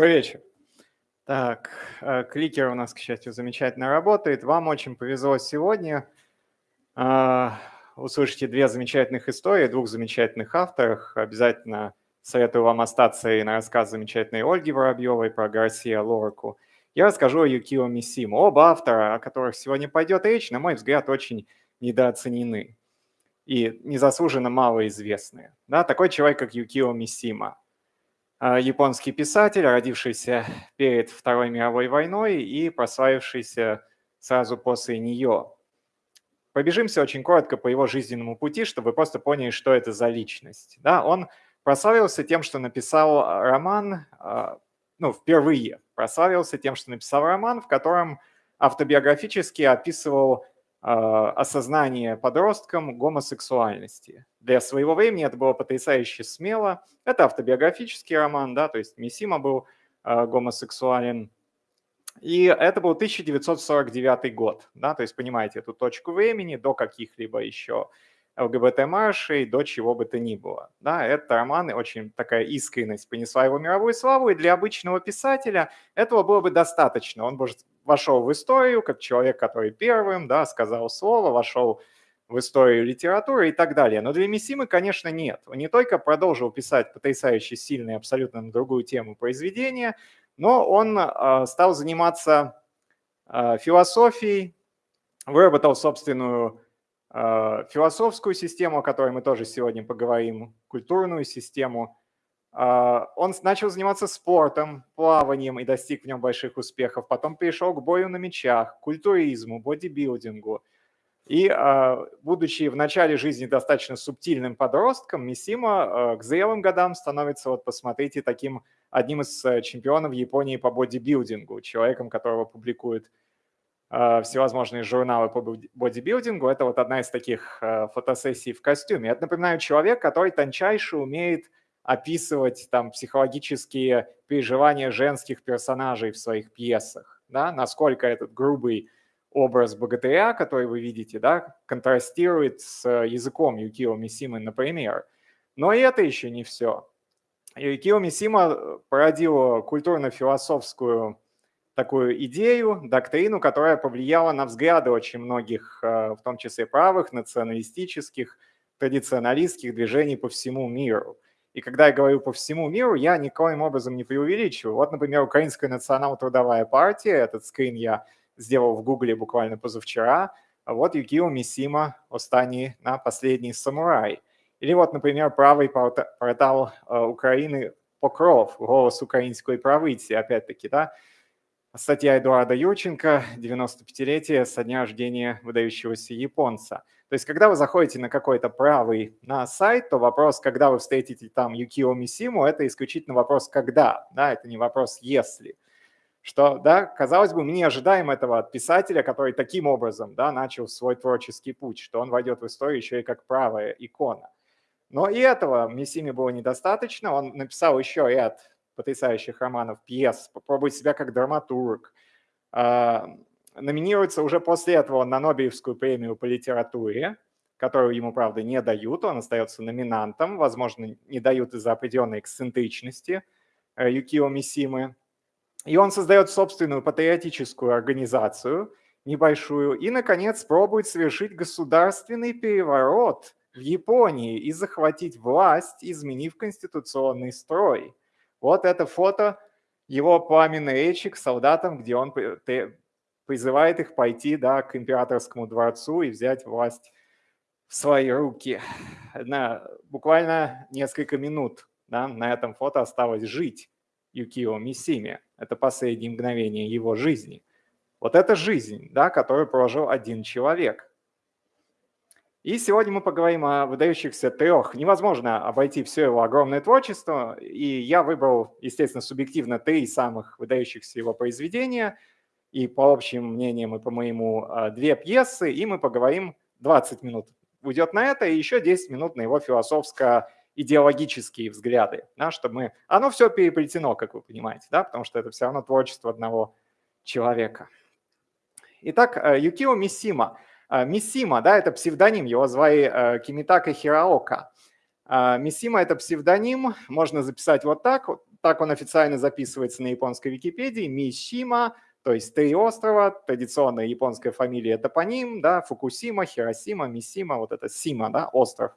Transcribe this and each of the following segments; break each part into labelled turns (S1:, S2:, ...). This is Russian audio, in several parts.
S1: Добрый вечер. Так, э, кликер у нас, к счастью, замечательно работает. Вам очень повезло сегодня. А, услышите две замечательных истории, двух замечательных авторов. Обязательно советую вам остаться и на рассказ замечательной Ольги Воробьевой про Гарсия Лорку. Я расскажу о Юкио Мисиму. Оба автора, о которых сегодня пойдет речь, на мой взгляд, очень недооценены и незаслуженно малоизвестны. Да, такой человек, как Юкио Мисима – японский писатель, родившийся перед Второй мировой войной и прославившийся сразу после нее. Пробежимся очень коротко по его жизненному пути, чтобы вы просто поняли, что это за личность. Да, он прославился тем, что написал роман, а, ну, впервые прославился тем, что написал роман, в котором автобиографически описывал а, осознание подросткам гомосексуальности. Для своего времени это было потрясающе смело. Это автобиографический роман, да, то есть Мисима был а, гомосексуален. И это был 1949 год, да, то есть понимаете эту точку времени до каких-либо еще ЛГБТ-маршей, до чего бы то ни было. Да, это роман, очень такая искренность понесла его мировую славу, и для обычного писателя этого было бы достаточно. Он бы вошел в историю как человек, который первым да, сказал слово, вошел в историю литературы и так далее. Но для Мисимы, конечно, нет. Он не только продолжил писать потрясающе сильные, абсолютно на другую тему произведения, но он э, стал заниматься э, философией, выработал собственную э, философскую систему, о которой мы тоже сегодня поговорим, культурную систему – а, он начал заниматься спортом, плаванием и достиг в нем больших успехов. Потом перешел к бою на мечах, культуризму, бодибилдингу. И, а, будучи в начале жизни достаточно субтильным подростком, Мисима а, к зрелым годам становится, вот посмотрите, таким одним из э, чемпионов Японии по бодибилдингу, человеком, которого публикуют всевозможные журналы по бодибилдингу. Это вот одна из таких фотосессий в костюме. Это, напоминаю, человек, который тончайше умеет описывать там психологические переживания женских персонажей в своих пьесах, да, насколько этот грубый образ богатыря, который вы видите, да, контрастирует с языком Юкио Мисимы, например. Но и это еще не все. Юкио Мисима породил культурно-философскую такую идею, доктрину, которая повлияла на взгляды очень многих, э, в том числе правых, националистических, традиционалистских движений по всему миру – и когда я говорю по всему миру, я никоим образом не преувеличиваю. Вот, например, Украинская национал-трудовая партия, этот скрин я сделал в Гугле буквально позавчера. Вот Юкио Мисима Остани на «Последний самурай». Или вот, например, правый портал э, Украины «Покров», «Голос украинской правыти», опять-таки, да, Статья Эдуарда Юрченко «95-летие со дня рождения выдающегося японца». То есть, когда вы заходите на какой-то правый на сайт, то вопрос, когда вы встретите там Юкио Мисиму, это исключительно вопрос «когда», да, это не вопрос «если». Что, да, казалось бы, мы не ожидаем этого от писателя, который таким образом, да, начал свой творческий путь, что он войдет в историю еще и как правая икона. Но и этого Мисиме было недостаточно. Он написал еще ряд потрясающих романов, пьес, попробует себя как драматург. А, номинируется уже после этого на Нобелевскую премию по литературе, которую ему, правда, не дают, он остается номинантом, возможно, не дают из-за определенной эксцентричности э, Юкио Мисимы. И он создает собственную патриотическую организацию, небольшую, и, наконец, пробует совершить государственный переворот в Японии и захватить власть, изменив конституционный строй. Вот это фото его пламенной речи к солдатам, где он призывает их пойти да, к императорскому дворцу и взять власть в свои руки. На буквально несколько минут да, на этом фото осталось жить Юкио Мисиме. Это последние мгновения его жизни. Вот это жизнь, да, которую прожил один человек. И сегодня мы поговорим о выдающихся трех. Невозможно обойти все его огромное творчество, и я выбрал, естественно, субъективно три самых выдающихся его произведения, и по общим мнениям, и по моему, а, две пьесы, и мы поговорим 20 минут. Уйдет на это, и еще 10 минут на его философско-идеологические взгляды, да, чтобы мы... Оно все переплетено, как вы понимаете, да, потому что это все равно творчество одного человека. Итак, э, Юкио Мисима – а, Мисима, да, это псевдоним, его звали э, Кимитака Хираока. Мисима – это псевдоним, можно записать вот так. так он официально записывается на японской Википедии, Мишима, то есть три острова, традиционная японская фамилия топоним, да, Фукусима, Хиросима, Мисима, вот это Сима, да, остров.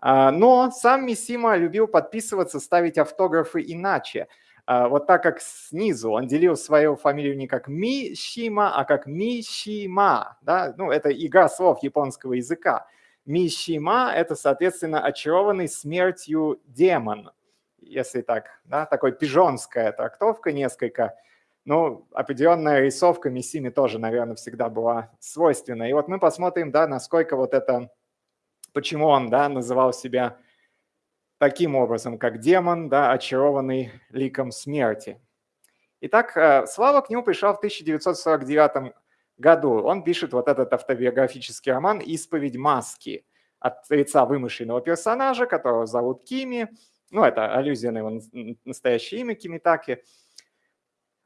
S1: А, но сам Мисима любил подписываться, ставить автографы иначе. А, вот так как снизу он делил свою фамилию не как Мишима, а как Мишима. Да? Ну, это игра слов японского языка. Мишима – это, соответственно, очарованный смертью демон, если так, да, такой пижонская трактовка несколько. Ну, определенная рисовка Мисими тоже, наверное, всегда была свойственна. И вот мы посмотрим, да, насколько вот это почему он да, называл себя таким образом, как демон, да, очарованный ликом смерти. Итак, э, Слава к нему пришел в 1949 году. Он пишет вот этот автобиографический роман «Исповедь маски» от лица вымышленного персонажа, которого зовут Кими. Ну, это аллюзия на его настоящее имя Кимитаки. А,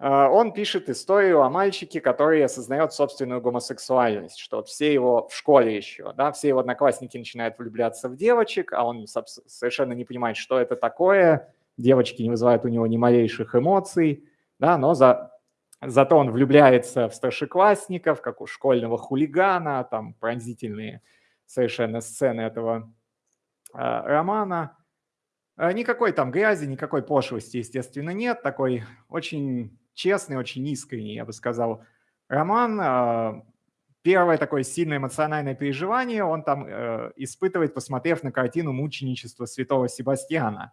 S1: он пишет историю о мальчике, который осознает собственную гомосексуальность, что все его в школе еще, да, все его одноклассники начинают влюбляться в девочек, а он совершенно не понимает, что это такое, девочки не вызывают у него ни малейших эмоций, да, но за, зато он влюбляется в старшеклассников, как у школьного хулигана, там пронзительные совершенно сцены этого э, романа. Никакой там грязи, никакой пошлости, естественно, нет. Такой очень честный, очень искренний, я бы сказал, роман. А, первое такое сильное эмоциональное переживание он там э, испытывает, посмотрев на картину мученичества святого Себастьяна.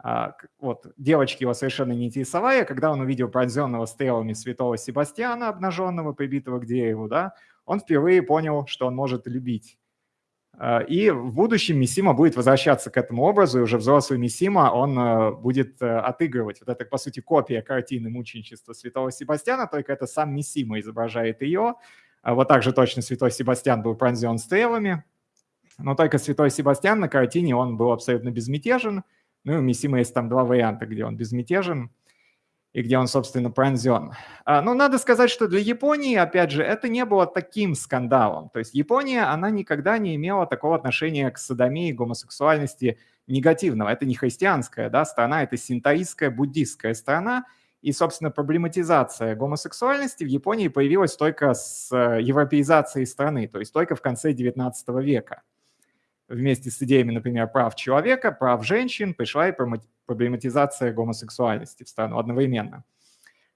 S1: А, вот, девочки его совершенно не интересовали, когда он увидел пронзенного стрелами святого Себастьяна, обнаженного, прибитого к дереву, да, он впервые понял, что он может любить. А, и в будущем Мисима будет возвращаться к этому образу, и уже взрослый Мисима, он э, будет э, отыгрывать. Вот это, по сути, копия картины мученичества святого Себастьяна, только это сам Мисима изображает ее. Вот так же точно святой Себастьян был пронзен стрелами, но только святой Себастьян на картине, он был абсолютно безмятежен. Ну и у Мисима есть там два варианта, где он безмятежен – и где он, собственно, пронзен. А, Но ну, надо сказать, что для Японии, опять же, это не было таким скандалом. То есть Япония, она никогда не имела такого отношения к садомии, гомосексуальности негативного. Это не христианская да, страна, это синтаистская, буддистская страна. И, собственно, проблематизация гомосексуальности в Японии появилась только с э, европеизацией страны, то есть только в конце XIX века вместе с идеями, например, прав человека, прав женщин, пришла и проблематизация гомосексуальности в страну одновременно.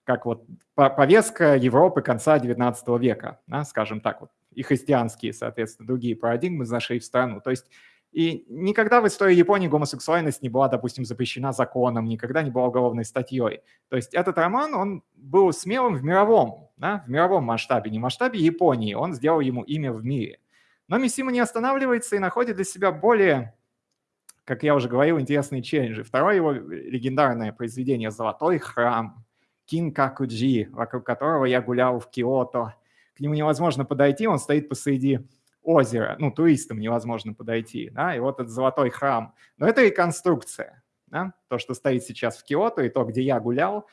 S1: Как вот повестка Европы конца XIX века, да, скажем так, вот, и христианские, соответственно, другие парадигмы зашли в страну. То есть и никогда в истории Японии гомосексуальность не была, допустим, запрещена законом, никогда не была уголовной статьей. То есть этот роман, он был смелым в мировом, да, в мировом масштабе, не в масштабе Японии. Он сделал ему имя в мире. Но Мисима не останавливается и находит для себя более, как я уже говорил, интересные челленджи. Второе его легендарное произведение «Золотой храм» Кинкакуджи, вокруг которого я гулял в Киото. К нему невозможно подойти, он стоит посреди озера, ну, туристам невозможно подойти, да, и вот этот золотой храм. Но это реконструкция, да, то, что стоит сейчас в Киото, и то, где я гулял,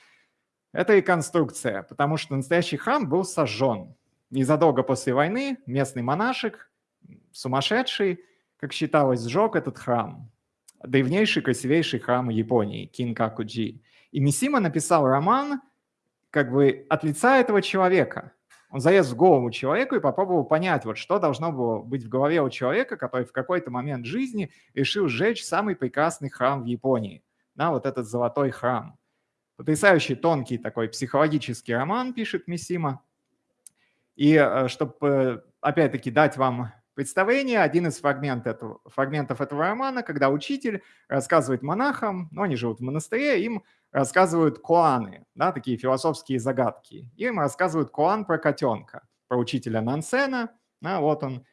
S1: это реконструкция, потому что настоящий храм был сожжен. Незадолго после войны местный монашек сумасшедший, как считалось, сжег этот храм, древнейший, красивейший храм Японии, Кинкакуджи. И Мисима написал роман как бы от лица этого человека. Он залез в голову человеку и попробовал понять, вот что должно было быть в голове у человека, который в какой-то момент жизни решил сжечь самый прекрасный храм в Японии. Да, вот этот золотой храм. Потрясающий тонкий такой психологический роман, пишет Мисима. И э, чтобы, э, опять-таки, дать вам представление, один из фрагмент этого, фрагментов этого романа, когда учитель рассказывает монахам, ну, они живут в монастыре, им рассказывают коаны, да, такие философские загадки. Им рассказывают коан про котенка, про учителя Нансена, да, вот он,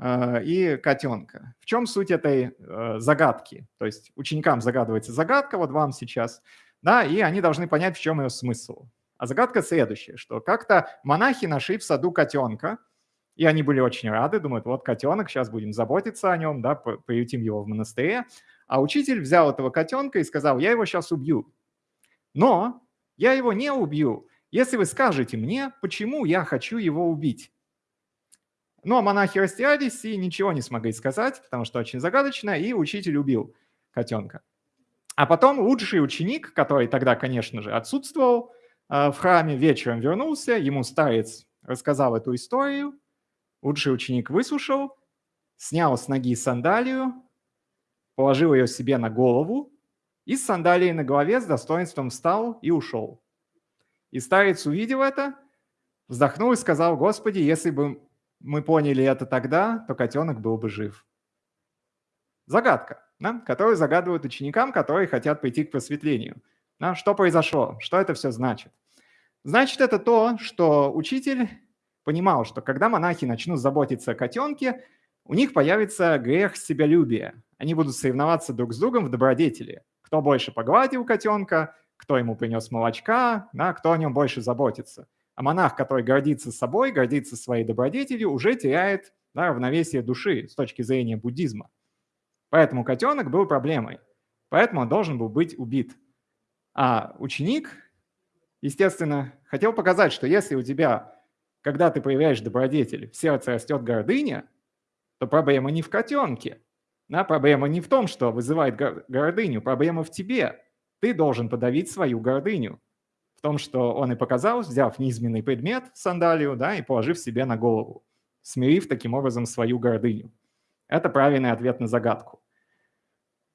S1: э, и котенка. В чем суть этой э, загадки? То есть ученикам загадывается загадка, вот вам сейчас, да, и они должны понять, в чем ее смысл. А загадка следующая, что как-то монахи нашли в саду котенка, и они были очень рады, думают, вот котенок, сейчас будем заботиться о нем, да, приютим его в монастыре. А учитель взял этого котенка и сказал, я его сейчас убью. Но я его не убью, если вы скажете мне, почему я хочу его убить. Ну, а монахи растерялись и ничего не смогли сказать, потому что очень загадочно, и учитель убил котенка. А потом лучший ученик, который тогда, конечно же, отсутствовал в храме, вечером вернулся, ему старец рассказал эту историю, лучший ученик выслушал, снял с ноги сандалию, положил ее себе на голову и с сандалией на голове с достоинством встал и ушел. И старец увидел это, вздохнул и сказал, «Господи, если бы мы поняли это тогда, то котенок был бы жив». Загадка, да, которую загадывают ученикам, которые хотят прийти к просветлению. Да, что произошло? Что это все значит? Значит, это то, что учитель понимал, что когда монахи начнут заботиться о котенке, у них появится грех себялюбия. Они будут соревноваться друг с другом в добродетели. Кто больше погладил котенка, кто ему принес молочка, да, кто о нем больше заботится. А монах, который гордится собой, гордится своей добродетелью, уже теряет да, равновесие души с точки зрения буддизма. Поэтому котенок был проблемой. Поэтому он должен был быть убит. А ученик, естественно, хотел показать, что если у тебя, когда ты проявляешь добродетель, в сердце растет гордыня, то проблема не в котенке. Да, проблема не в том, что вызывает гордыню, проблема в тебе. Ты должен подавить свою гордыню. В том, что он и показал, взяв низменный предмет, сандалию, да, и положив себе на голову, смирив таким образом свою гордыню. Это правильный ответ на загадку.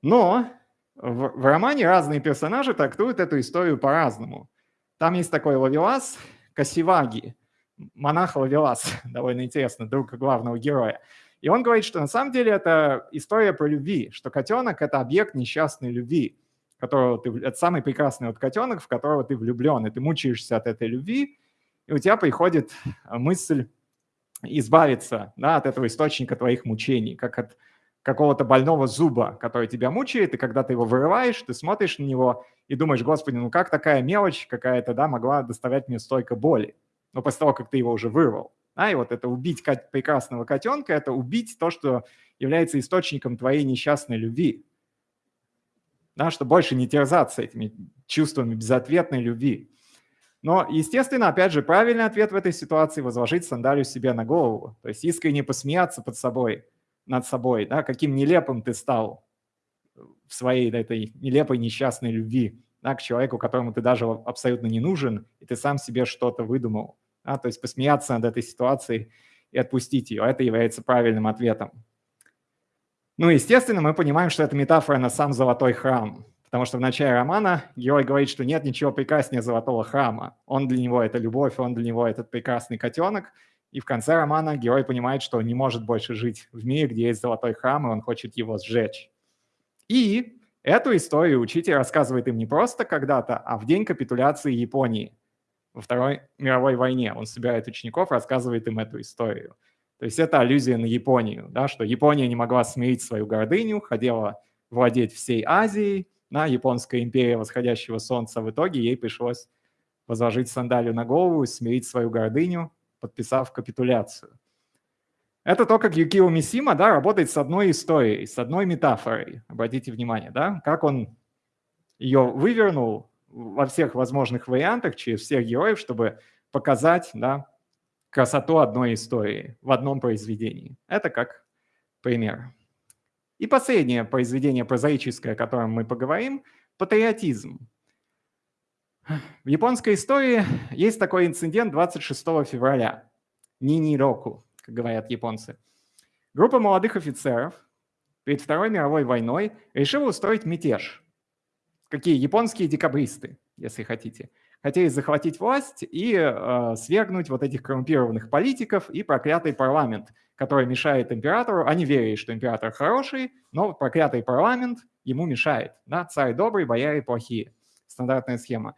S1: Но в, в романе разные персонажи трактуют эту историю по-разному. Там есть такой Лавелас, Касиваги, монах Лавелас, довольно интересно, друг главного героя. И он говорит, что на самом деле это история про любви, что котенок – это объект несчастной любви, которого ты, это самый прекрасный вот котенок, в которого ты влюблен, и ты мучаешься от этой любви, и у тебя приходит мысль избавиться да, от этого источника твоих мучений, как от какого-то больного зуба, который тебя мучает, и когда ты его вырываешь, ты смотришь на него и думаешь, господи, ну как такая мелочь какая-то да, могла доставлять мне столько боли, но после того, как ты его уже вырвал. Да, и вот это убить прекрасного котенка – это убить то, что является источником твоей несчастной любви. Да, что больше не терзаться этими чувствами безответной любви. Но, естественно, опять же, правильный ответ в этой ситуации – возложить сандалию себе на голову. То есть искренне посмеяться под собой, над собой, да, каким нелепым ты стал в своей этой нелепой несчастной любви да, к человеку, которому ты даже абсолютно не нужен, и ты сам себе что-то выдумал. Да, то есть посмеяться над этой ситуацией и отпустить ее. Это является правильным ответом. Ну, естественно, мы понимаем, что это метафора на сам золотой храм, потому что в начале романа герой говорит, что нет ничего прекраснее золотого храма. Он для него – это любовь, он для него – этот прекрасный котенок. И в конце романа герой понимает, что он не может больше жить в мире, где есть золотой храм, и он хочет его сжечь. И эту историю учитель рассказывает им не просто когда-то, а в день капитуляции Японии – во Второй мировой войне. Он собирает учеников, рассказывает им эту историю. То есть это аллюзия на Японию, да, что Япония не могла смирить свою гордыню, хотела владеть всей Азией, да, японская империя восходящего солнца, в итоге ей пришлось возложить сандалию на голову и смирить свою гордыню, подписав капитуляцию. Это то, как Юкио Мисима да, работает с одной историей, с одной метафорой. Обратите внимание, да, как он ее вывернул во всех возможных вариантах, через всех героев, чтобы показать да, красоту одной истории в одном произведении. Это как пример. И последнее произведение прозаическое, о котором мы поговорим – патриотизм. В японской истории есть такой инцидент 26 февраля. Нини-року, как говорят японцы. Группа молодых офицеров перед Второй мировой войной решила устроить мятеж – какие японские декабристы, если хотите, хотели захватить власть и э, свергнуть вот этих коррумпированных политиков и проклятый парламент, который мешает императору. Они верили, что император хороший, но проклятый парламент ему мешает. Да? Царь добрый, бояре плохие. Стандартная схема.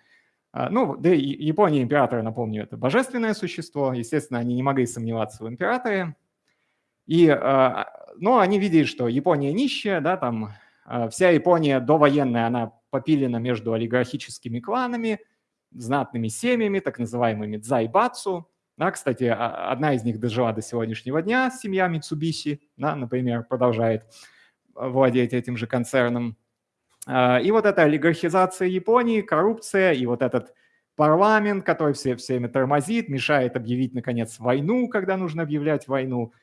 S1: А, ну, да и Япония императора, напомню, это божественное существо. Естественно, они не могли сомневаться в императоре. И, э, но они видели, что Япония нищая, да, там э, вся Япония довоенная, она попилена между олигархическими кланами, знатными семьями, так называемыми дзайбацу. Да, кстати, а, одна из них дожила до сегодняшнего дня, семья Митсубиси, да, например, продолжает владеть этим же концерном. А, и вот эта олигархизация Японии, коррупция и вот этот парламент, который все, все время тормозит, мешает объявить, наконец, войну, когда нужно объявлять войну.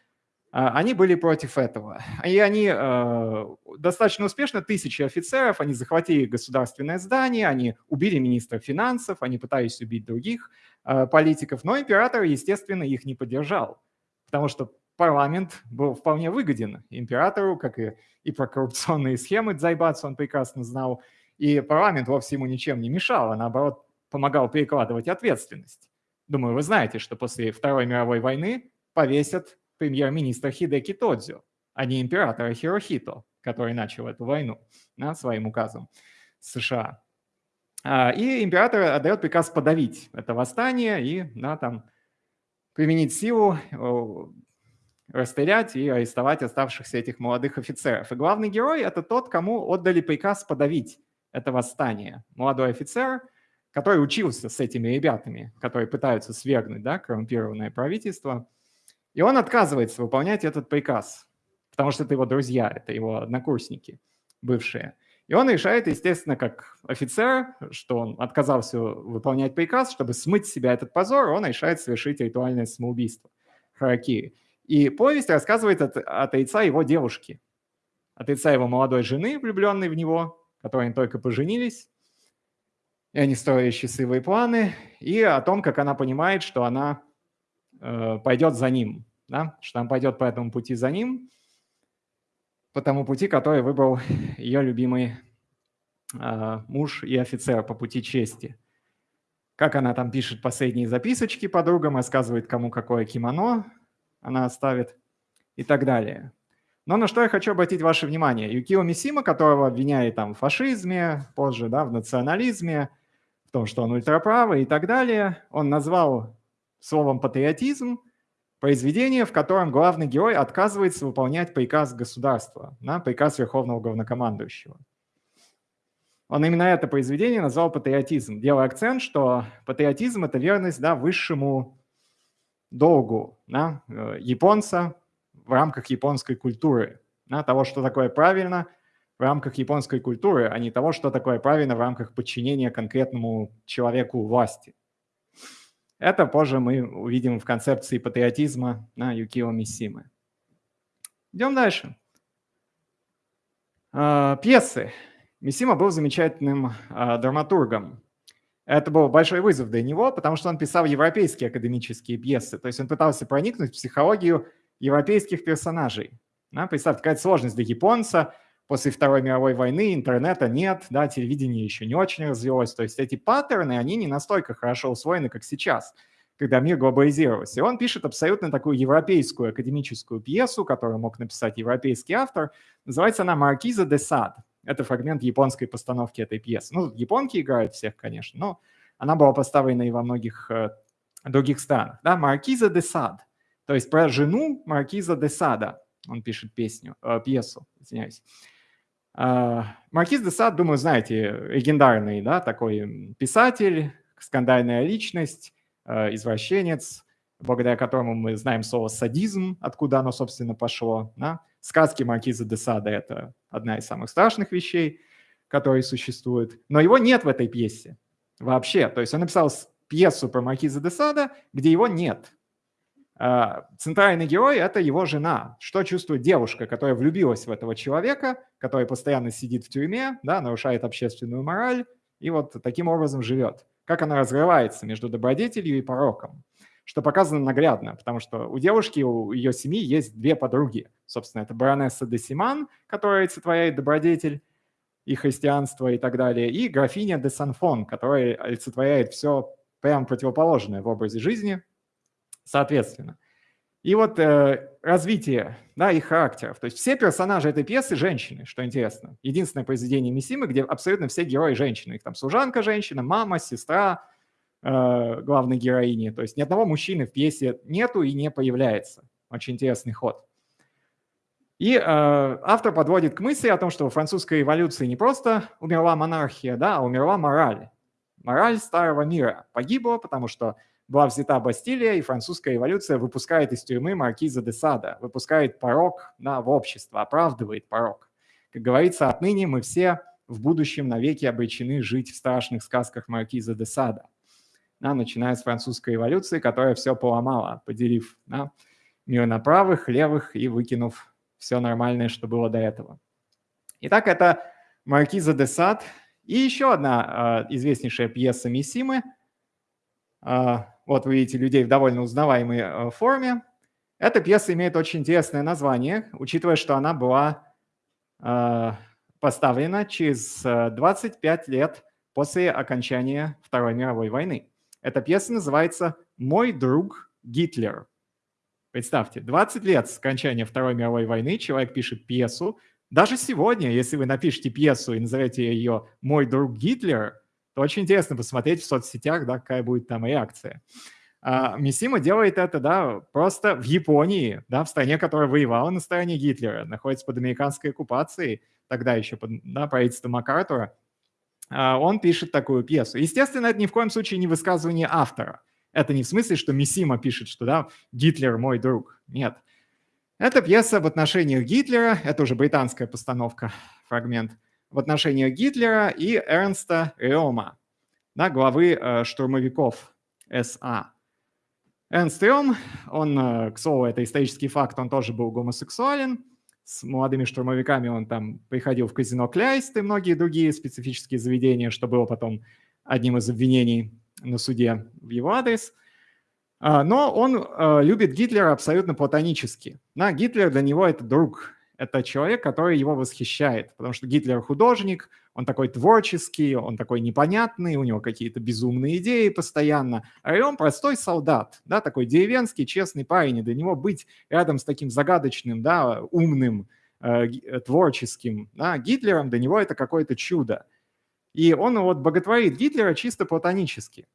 S1: А, они были против этого. И они э, достаточно успешно, тысячи офицеров, они захватили государственное здание, они убили министра финансов, они пытались убить других э, политиков, но император, естественно, их не поддержал, потому что парламент был вполне выгоден императору, как и, и про коррупционные схемы Дзайбац он прекрасно знал, и парламент вовсе ему ничем не мешал, а наоборот помогал перекладывать ответственность. Думаю, вы знаете, что после Второй мировой войны повесят премьер-министра Хидеки Тодзю, а не императора Хирохито, который начал эту войну да, своим указом США. А, и император отдает приказ подавить это восстание и да, там, применить силу, расстрелять и арестовать оставшихся этих молодых офицеров. И главный герой – это тот, кому отдали приказ подавить это восстание. Молодой офицер, который учился с этими ребятами, которые пытаются свергнуть да, коррумпированное правительство – и он отказывается выполнять этот приказ, потому что это его друзья, это его однокурсники бывшие. И он решает, естественно, как офицер, что он отказался выполнять приказ, чтобы смыть с себя этот позор, он решает совершить ритуальное самоубийство Харакири. И повесть рассказывает от, от лица его девушки, от лица его молодой жены, влюбленной в него, которые они только поженились, и они строили счастливые планы, и о том, как она понимает, что она пойдет за ним, да? что она пойдет по этому пути за ним, по тому пути, который выбрал ее любимый э, муж и офицер по пути чести. Как она там пишет последние записочки подругам, рассказывает, кому какое кимоно она оставит и так далее. Но на что я хочу обратить ваше внимание. Юкио Мисима, которого обвиняли там в фашизме, позже да, в национализме, в том, что он ультраправый и так далее, он назвал словом «патриотизм» произведение, в котором главный герой отказывается выполнять приказ государства, да, приказ Верховного Главнокомандующего. Он именно это произведение назвал патриотизм, делая акцент, что патриотизм – это верность да, высшему долгу да, э, японца в рамках японской культуры, да, того, что такое правильно в рамках японской культуры, а не того, что такое правильно в рамках подчинения конкретному человеку власти. Это позже мы увидим в концепции патриотизма на Юкио Мисимы. Идем дальше. А, пьесы. Мисима был замечательным а, драматургом. Это был большой вызов для него, потому что он писал европейские академические пьесы. То есть он пытался проникнуть в психологию европейских персонажей. Представьте, какая сложность для японца после Второй мировой войны интернета нет, да, телевидение еще не очень развилось. То есть эти паттерны, они не настолько хорошо усвоены, как сейчас, когда мир глобализировался. И он пишет абсолютно такую европейскую академическую пьесу, которую мог написать европейский автор. Называется она «Маркиза де Сад». Это фрагмент японской постановки этой пьесы. Ну, японки играют всех, конечно, но она была поставлена и во многих э, других странах. Да, «Маркиза де Сад», то есть про жену Маркиза де Сада. Он пишет песню, э, пьесу, извиняюсь. А, Маркиз де Сад, думаю, знаете, легендарный да, такой писатель, скандальная личность, а, извращенец, благодаря которому мы знаем слово «садизм», откуда оно, собственно, пошло. Да? Сказки Маркиза де Сада – это одна из самых страшных вещей, которые существуют. Но его нет в этой пьесе вообще. То есть он написал пьесу про Маркиза де Сада, где его нет. А, центральный герой – это его жена. Что чувствует девушка, которая влюбилась в этого человека, который постоянно сидит в тюрьме, да, нарушает общественную мораль и вот таким образом живет. Как она разрывается между добродетелью и пороком, что показано наглядно, потому что у девушки, у ее семьи есть две подруги. Собственно, это баронесса де Симан, которая олицетворяет добродетель и христианство и так далее, и графиня де Санфон, которая олицетворяет все прямо противоположное в образе жизни – соответственно. И вот э, развитие да, их характеров. То есть все персонажи этой пьесы – женщины, что интересно. Единственное произведение Мисимы, где абсолютно все герои – женщины. Их там служанка – женщина, мама, сестра э, главной героини. То есть ни одного мужчины в пьесе нету и не появляется. Очень интересный ход. И э, автор подводит к мысли о том, что во французской революции не просто умерла монархия, да, а умерла мораль. Мораль старого мира погибла, потому что была взята Бастилия, и французская революция выпускает из тюрьмы маркиза де Сада, выпускает порог да, в общество, оправдывает порог. Как говорится, отныне мы все в будущем навеки обречены жить в страшных сказках маркиза де Сада, да, начиная с французской революции, которая все поломала, поделив да, мир на правых, левых и выкинув все нормальное, что было до этого. Итак, это Маркиза де Сад и еще одна э, известнейшая пьеса Миссимы. Э, вот вы видите людей в довольно узнаваемой э, форме. Эта пьеса имеет очень интересное название, учитывая, что она была э, поставлена через 25 лет после окончания Второй мировой войны. Эта пьеса называется «Мой друг Гитлер». Представьте, 20 лет с окончания Второй мировой войны человек пишет пьесу. Даже сегодня, если вы напишете пьесу и назовете ее «Мой друг Гитлер», то очень интересно посмотреть в соцсетях, да, какая будет там реакция. А Мисима делает это, да, просто в Японии, да, в стране, которая воевала на стороне Гитлера, находится под американской оккупацией, тогда еще под да, правительством МакАртура. А он пишет такую пьесу. Естественно, это ни в коем случае не высказывание автора – это не в смысле, что Мисима пишет, что да, Гитлер мой друг. Нет. Это пьеса в отношениях Гитлера, это уже британская постановка, фрагмент, в отношениях Гитлера и Эрнста Реома, да, главы э, штурмовиков СА. Эрнст Реом, он, э, к слову, это исторический факт, он тоже был гомосексуален, с молодыми штурмовиками он там приходил в казино Кляйст и многие другие специфические заведения, что было потом одним из обвинений на суде в его адрес. А, но он а, любит Гитлера абсолютно платонически. На Гитлер для него это друг, это человек, который его восхищает, потому что Гитлер художник, он такой творческий, он такой непонятный, у него какие-то безумные идеи постоянно, а он простой солдат, да, такой деревенский, честный парень, и для него быть рядом с таким загадочным, да, умным, э, творческим да, Гитлером, для него это какое-то чудо. И он вот боготворит Гитлера чисто платонически.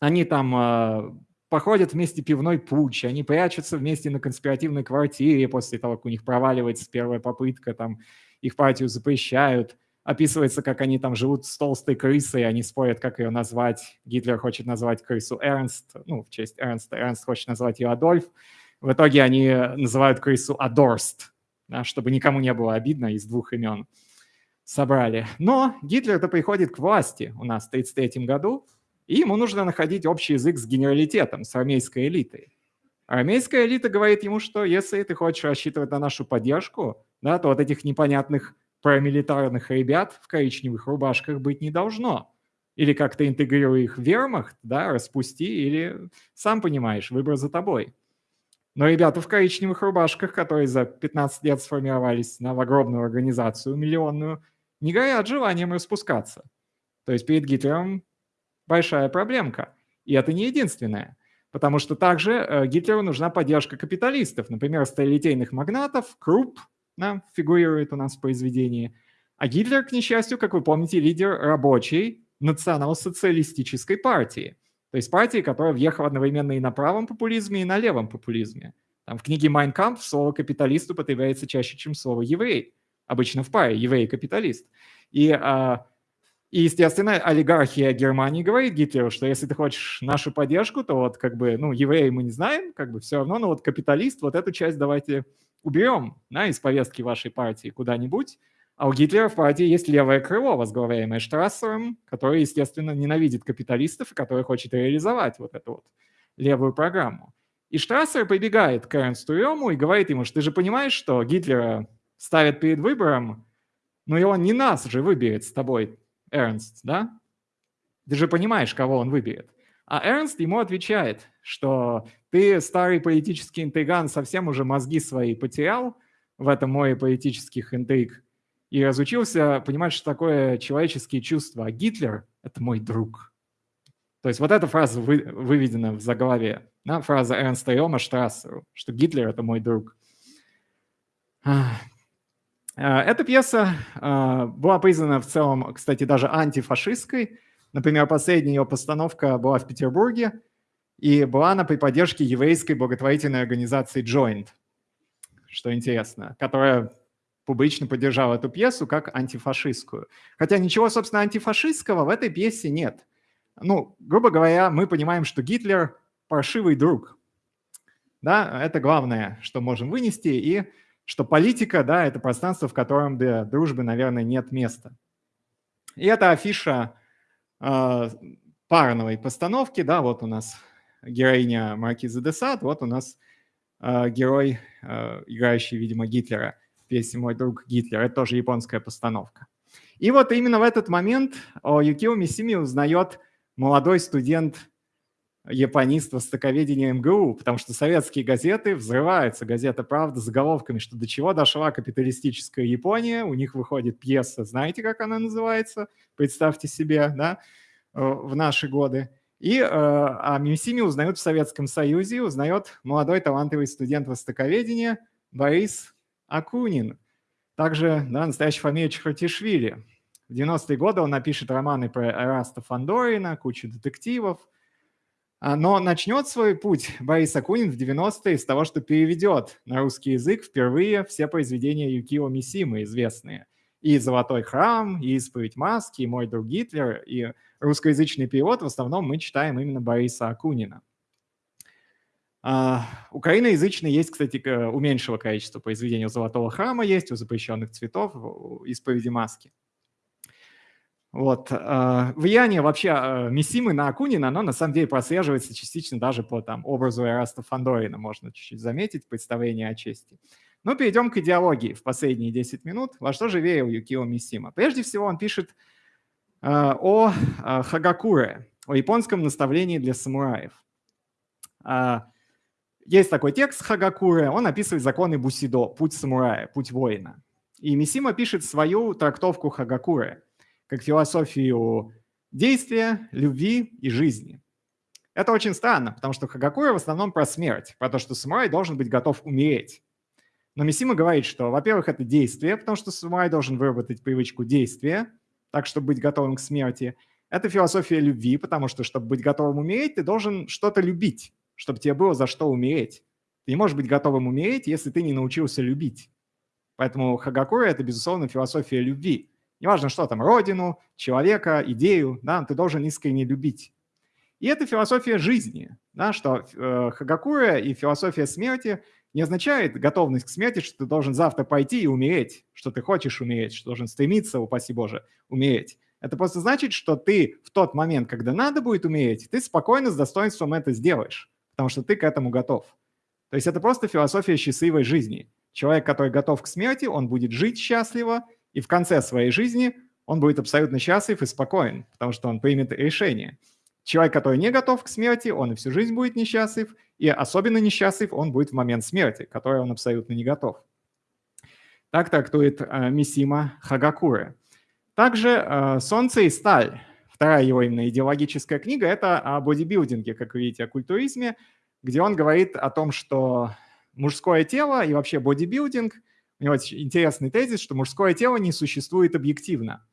S1: Они там э, походят вместе пивной путь, они прячутся вместе на конспиративной квартире после того, как у них проваливается первая попытка, там их партию запрещают. Описывается, как они там живут с толстой крысой, они спорят, как ее назвать. Гитлер хочет назвать крысу Эрнст, ну, в честь Эрнста. Эрнст хочет назвать ее Адольф. В итоге они называют крысу Адорст, да, чтобы никому не было обидно из двух имен собрали. Но Гитлер-то приходит к власти у нас в 1933 году, и ему нужно находить общий язык с генералитетом, с армейской элитой. Армейская элита говорит ему, что если ты хочешь рассчитывать на нашу поддержку, да, то вот этих непонятных парамилитарных ребят в коричневых рубашках быть не должно. Или как-то интегрируй их в вермахт, да, распусти, или, сам понимаешь, выбор за тобой. Но ребята в коричневых рубашках, которые за 15 лет сформировались на огромную организацию миллионную, не горят желанием распускаться. То есть перед Гитлером большая проблемка. И это не единственное. Потому что также э, Гитлеру нужна поддержка капиталистов. Например, сталелитейных магнатов, Крупп да, фигурирует у нас в произведении. А Гитлер, к несчастью, как вы помните, лидер рабочей национал-социалистической партии. То есть партии, которая въехала одновременно и на правом популизме, и на левом популизме. Там в книге «Майн Кампф» слово «капиталист» употребляется чаще, чем слово «еврей» обычно в паре, еврей-капиталист. И, а, и, естественно, олигархия Германии говорит Гитлеру, что если ты хочешь нашу поддержку, то вот как бы, ну, евреи мы не знаем, как бы все равно, но вот капиталист, вот эту часть давайте уберем да, из повестки вашей партии куда-нибудь. А у Гитлера в партии есть левое крыло, возглавляемое Штрассером, который, естественно, ненавидит капиталистов и который хочет реализовать вот эту вот левую программу. И Штрассер прибегает к Эрнсту Рему и говорит ему, что ты же понимаешь, что Гитлера ставят перед выбором, но и он не нас же выберет с тобой, Эрнст, да? Ты же понимаешь, кого он выберет. А Эрнст ему отвечает, что ты, старый политический интриган, совсем уже мозги свои потерял в этом море политических интриг и разучился понимать, что такое человеческие чувства. А Гитлер – это мой друг. То есть вот эта фраза вы, выведена в заглаве, да, фраза Эрнста Йома Штрассеру, что Гитлер – это мой друг. Э, эта пьеса э, была признана в целом, кстати, даже антифашистской. Например, последняя ее постановка была в Петербурге, и была она при поддержке еврейской благотворительной организации Joint, что интересно, которая публично поддержала эту пьесу как антифашистскую. Хотя ничего, собственно, антифашистского в этой пьесе нет. Ну, грубо говоря, мы понимаем, что Гитлер – паршивый друг. Да, это главное, что можем вынести, и что политика, да, это пространство, в котором для дружбы, наверное, нет места. И это афиша э, парновой постановки, да, вот у нас героиня Маркиза де Сад, вот у нас герой, играющий, видимо, Гитлера в «Мой друг Гитлер». Это тоже японская постановка. И вот именно в этот момент о Юкио Мисими узнает молодой студент японист востоковедения МГУ, потому что советские газеты взрываются, газета «Правда» заголовками, что до чего дошла капиталистическая Япония, у них выходит пьеса, знаете, как она называется? Представьте себе, да, э, в наши годы. И э, о Мисими узнают в Советском Союзе, узнает молодой талантливый студент востоковедения Борис Акунин. Также да, настоящая фамилия Чхартишвили. В 90-е годы он напишет романы про Эраста Фандорина, кучу детективов – а, но начнет свой путь Борис Акунин в 90-е с того, что переведет на русский язык впервые все произведения Юкио Мисимы известные. И «Золотой храм», и «Исповедь маски», и «Мой друг Гитлер», и русскоязычный перевод в основном мы читаем именно Бориса Акунина. Uh, украиноязычный есть, кстати, уменьшило количество произведений у «Золотого храма», есть у «Запрещенных цветов», у «Исповеди маски». Вот. А, влияние вообще а, Мисимы на Акунина, оно на самом деле прослеживается частично даже по там, образу Эраста Фандорина, можно чуть-чуть заметить, представление о чести. Но перейдем к идеологии в последние 10 минут. Во что же верил Юкио Мисима? Прежде всего он пишет а, о Хагакуре, о японском наставлении для самураев. Есть такой текст Хагакуре, он описывает законы Бусидо, путь самурая, путь воина. И Мисима пишет свою трактовку Хагакуре – как философию действия, любви и жизни. Это очень странно, потому что Хагакура в основном про смерть, про то, что самурай должен быть готов умереть. Но Мисима говорит, что, во-первых, это действие, потому что самурай должен выработать привычку действия, так, чтобы быть готовым к смерти. Это философия любви, потому что, чтобы быть готовым умереть, ты должен что-то любить, чтобы тебе было за что умереть. Ты не можешь быть готовым умереть, если ты не научился любить. Поэтому Хагакура – это, безусловно, философия любви. Неважно, что там, родину, человека, идею, да, ты должен искренне любить. И это философия жизни, да, что э, Хагакура и философия смерти не означает готовность к смерти, что ты должен завтра пойти и умереть, что ты хочешь умереть, что должен стремиться, упаси Боже, умереть. Это просто значит, что ты в тот момент, когда надо будет умереть, ты спокойно с достоинством это сделаешь, потому что ты к этому готов. То есть это просто философия счастливой жизни. Человек, который готов к смерти, он будет жить счастливо, и в конце своей жизни он будет абсолютно счастлив и спокоен, потому что он примет решение. Человек, который не готов к смерти, он и всю жизнь будет несчастлив, и особенно несчастлив он будет в момент смерти, который он абсолютно не готов. Так трактует э, Мисима Хагакуры. Также э, «Солнце и сталь», вторая его именно идеологическая книга, это о бодибилдинге, как вы видите, о культуризме, где он говорит о том, что мужское тело и вообще бодибилдинг – у него интересный тезис, что мужское тело не существует объективно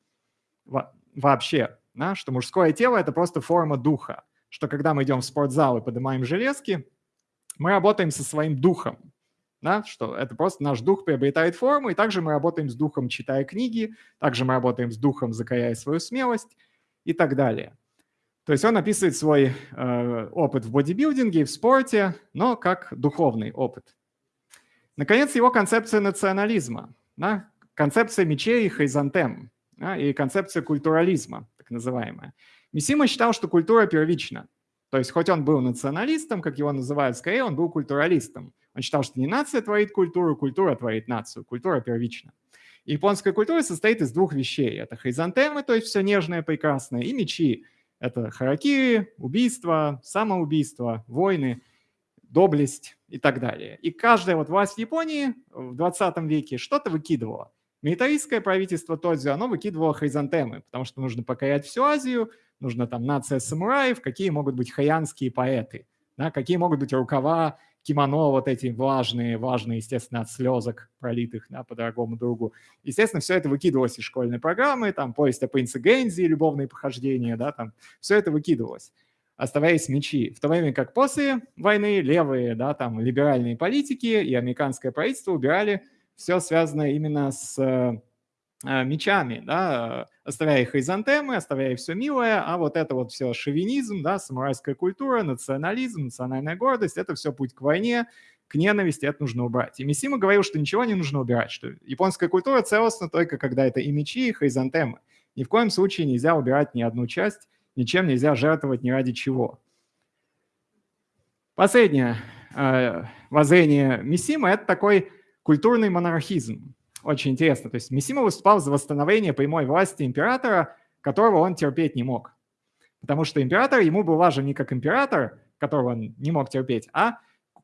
S1: вообще, да? что мужское тело – это просто форма духа, что когда мы идем в спортзал и поднимаем железки, мы работаем со своим духом, да? что это просто наш дух приобретает форму, и также мы работаем с духом, читая книги, также мы работаем с духом, закаляя свою смелость и так далее. То есть он описывает свой э, опыт в бодибилдинге, в спорте, но как духовный опыт. Наконец, его концепция национализма, да, концепция мечей и хризантем да, и концепция культурализма, так называемая. Мисима считал, что культура первична. То есть хоть он был националистом, как его называют, скорее он был культуралистом. Он считал, что не нация творит культуру, культура творит нацию, культура первична. Японская культура состоит из двух вещей. Это хризантемы, то есть все нежное, прекрасное, и мечи. Это харакири, убийство, самоубийство, войны доблесть и так далее. И каждая вот власть Японии в 20 веке что-то выкидывала. Милитаристское правительство Тодзю, оно выкидывало хризантемы, потому что нужно покорять всю Азию, нужно там нация самураев, какие могут быть хаянские поэты, да, какие могут быть рукава, кимоно вот эти влажные, важные, естественно, от слезок пролитых да, по дорогому другу. Естественно, все это выкидывалось из школьной программы, там повесть о принце Гензи, любовные похождения, да, там все это выкидывалось оставаясь мечи. В то время как после войны левые, да, там, либеральные политики и американское правительство убирали все связанное именно с э, мечами, да, оставляя хризантемы, оставляя все милое, а вот это вот все шовинизм, да, самурайская культура, национализм, национальная гордость, это все путь к войне, к ненависти, это нужно убрать. И Мисима говорил, что ничего не нужно убирать, что японская культура целостна только когда это и мечи, и хризантемы. Ни в коем случае нельзя убирать ни одну часть, ничем нельзя жертвовать ни ради чего. Последняя э, воззрение Мисима – это такой культурный монархизм. Очень интересно. То есть Мисима выступал за восстановление прямой власти императора, которого он терпеть не мог. Потому что император ему был важен не как император, которого он не мог терпеть, а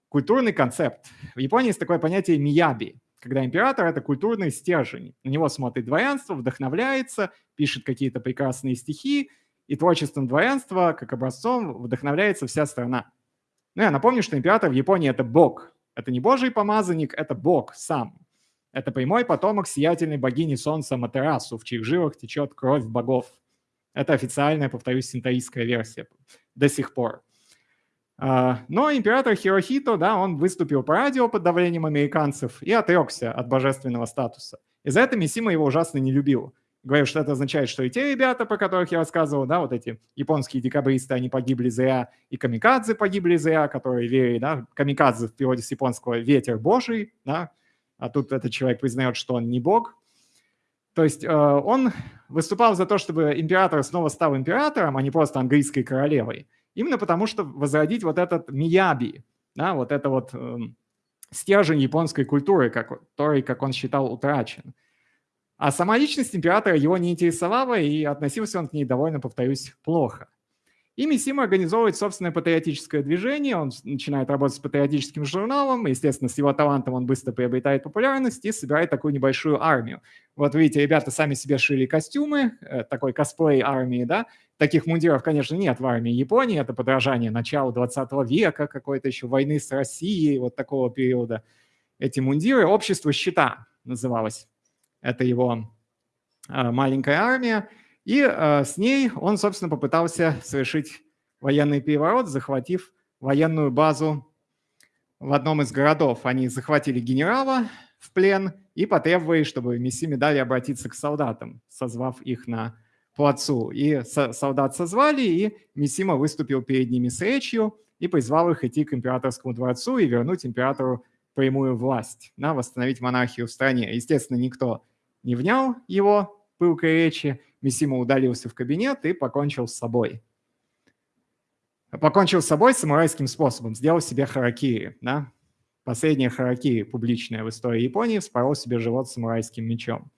S1: культурный концепт. В Японии есть такое понятие мияби, когда император – это культурный стержень. На него смотрит дворянство, вдохновляется, пишет какие-то прекрасные стихи, и творчеством дворянства, как образцом, вдохновляется вся страна. Ну, я напомню, что император в Японии – это бог. Это не божий помазанник, это бог сам. Это прямой потомок сиятельной богини солнца Матерасу, в чьих жилах течет кровь богов. Это официальная, повторюсь, синтоистская версия до сих пор. А, но император Хирохито, да, он выступил по радио под давлением американцев и отрекся от божественного статуса. И за это Мисима его ужасно не любил. Говорил, что это означает, что и те ребята, про которых я рассказывал, да, вот эти японские декабристы, они погибли зря, и камикадзе погибли зря, которые верили, да, камикадзе в переводе с японского «ветер божий», да, а тут этот человек признает, что он не бог. То есть э, он выступал за то, чтобы император снова стал императором, а не просто английской королевой. Именно потому, что возродить вот этот мияби, да, вот это вот э, стержень японской культуры, который, как он считал, утрачен. А сама личность императора его не интересовала, и относился он к ней довольно, повторюсь, плохо. И Мисима организовывает собственное патриотическое движение, он начинает работать с патриотическим журналом, естественно, с его талантом он быстро приобретает популярность и собирает такую небольшую армию. Вот видите, ребята сами себе шили костюмы, э, такой косплей армии, да, таких мундиров, конечно, нет в армии Японии, это подражание начала 20 века, какой-то еще войны с Россией, вот такого периода. Эти мундиры, общество щита называлось, это его э, маленькая армия, и э, с ней он, собственно, попытался совершить военный переворот, захватив военную базу в одном из городов. Они захватили генерала в плен и потребовали, чтобы Месси дали обратиться к солдатам, созвав их на плацу. И солдат созвали, и Мисима выступил перед ними с речью и призвал их идти к императорскому дворцу и вернуть императору прямую власть, на восстановить монархию в стране. Естественно, никто не внял его пылкой речи, Мисима удалился в кабинет и покончил с собой. Покончил с собой самурайским способом, сделал себе харакири. Да? Последняя харакири публичная в истории Японии, вспорол себе живот самурайским мечом.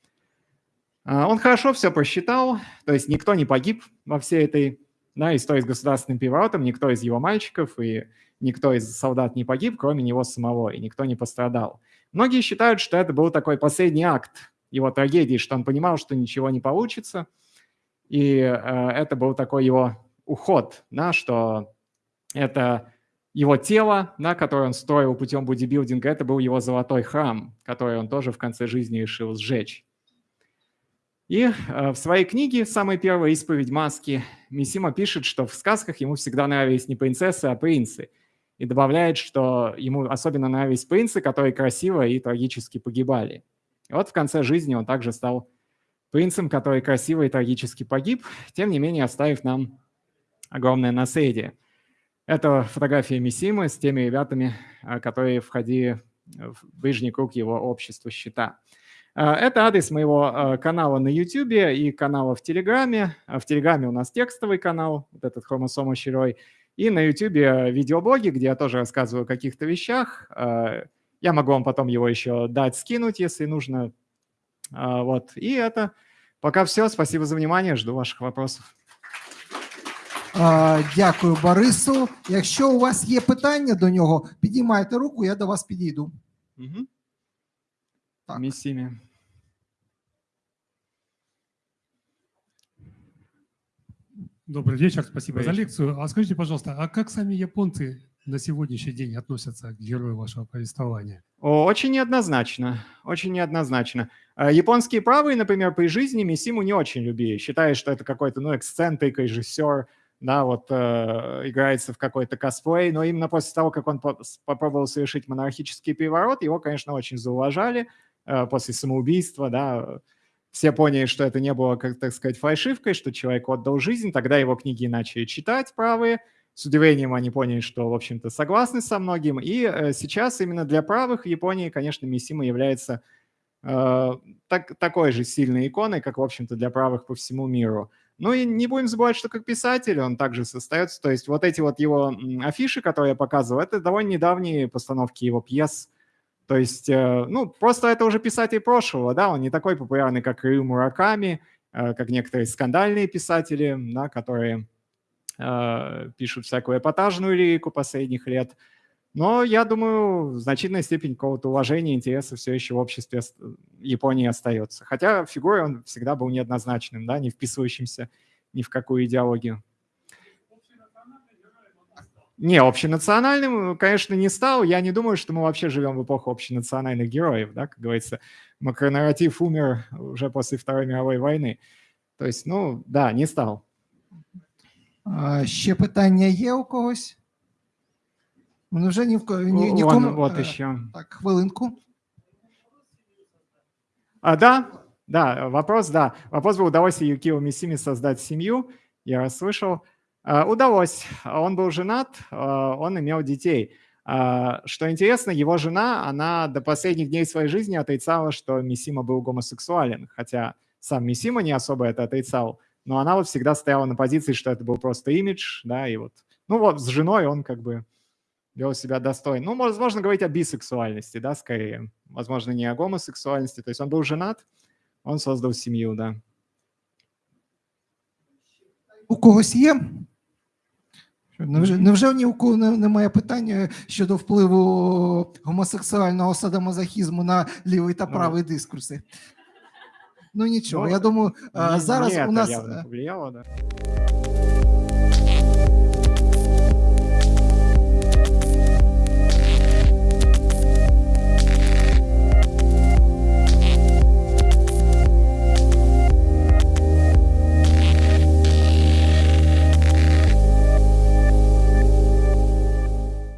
S1: А, он хорошо все просчитал, то есть никто не погиб во всей этой да, истории с государственным переворотом, никто из его мальчиков и никто из солдат не погиб, кроме него самого, и никто не пострадал. Многие считают, что это был такой последний акт его трагедии, что он понимал, что ничего не получится, и э, это был такой его уход, да, что это его тело, да, которое он строил путем бодибилдинга, это был его золотой храм, который он тоже в конце жизни решил сжечь. И э, в своей книге, самой первой «Исповедь маски», Мисима пишет, что в сказках ему всегда нравились не принцессы, а принцы. И добавляет, что ему особенно нравились принцы, которые красиво и трагически погибали. И вот в конце жизни он также стал принцем, который красиво и трагически погиб, тем не менее оставив нам огромное наследие. Это фотография Мисимы с теми ребятами, а, которые входили в ближний круг его общества счета. А, это адрес моего а, канала на YouTube и канала в Телеграме. В Телеграме у нас текстовый канал, вот этот хромосома щерой, и на YouTube видеоблоги, где я тоже рассказываю о каких-то вещах. Я могу вам потом его еще дать, скинуть, если нужно. Вот. И это пока все. Спасибо за внимание. Жду ваших вопросов.
S2: Дякую, Борису. Якщо у вас є питання до нього, підіймайте руку, я до вас підійду.
S1: Угу. Так. Миссиями.
S3: Добрый вечер, спасибо
S1: Добрый
S3: за лекцию. А скажите, пожалуйста, а как сами японцы на сегодняшний день относятся к герою вашего повествования?
S1: Очень неоднозначно, очень неоднозначно. А японские правые, например, при жизни Мисиму не очень любили, считая, что это какой-то, ну, эксцентрик, режиссер, да, вот э, играется в какой-то косплей, но именно после того, как он по попробовал совершить монархический переворот, его, конечно, очень зауважали э, после самоубийства, да, все поняли, что это не было, как так сказать, фальшивкой, что человек отдал жизнь, тогда его книги начали читать правые, с удивлением они поняли, что, в общем-то, согласны со многим. И э, сейчас именно для правых в Японии, конечно, Мисима является э, так, такой же сильной иконой, как, в общем-то, для правых по всему миру. Ну и не будем забывать, что как писатель он также состоится. То есть вот эти вот его афиши, которые я показывал, это довольно недавние постановки его пьес. То есть, э, ну, просто это уже писатель прошлого, да, он не такой популярный, как Рyu Мураками, э, как некоторые скандальные писатели, да, которые пишут всякую эпатажную лирику последних лет. Но я думаю, в значительной степени какого-то уважения, интереса все еще в обществе Японии остается. Хотя фигурой он всегда был неоднозначным, да, не вписывающимся ни в какую идеологию. Не, общенациональным, конечно, не стал. Я не думаю, что мы вообще живем в эпоху общенациональных героев, да, как говорится. Макронарратив умер уже после Второй мировой войны. То есть, ну, да, не стал.
S2: А, Ще питання є у когось? Ну, вже ні в ко- ні,
S1: Вон,
S2: нікому.
S1: вот
S2: Е,
S1: еще.
S2: Так, хвилинку.
S1: А, да, да, вопрос, да. Вопрос был, удалось ли Юкио Мисими создать семью? Я расслышал. А, Удалось. Он был женат, а, он имел детей. А, Что интересно, его жена, она до последних дней своей жизни отрицала, что Мисима был гомосексуален, хотя сам Мисима не особо это отрицал, но она вот всегда стояла на позиции, что это был просто имидж, да, и вот, ну вот с женой он как бы вел себя достойно. Ну, возможно, говорить о бисексуальности, да, скорее. Возможно, не о гомосексуальности. То есть он был женат, он создал семью, да.
S2: У когось є? Що, Невже, невже ні у кого не- немає питання щодо впливу гомосексуального садомазохізму на лівий та
S1: Ну,
S2: правий дискурси? Ну нічого,
S1: ну,
S2: я думаю,
S1: Не-
S2: а, зараз
S1: не
S2: у нас е,
S1: повлияло, да.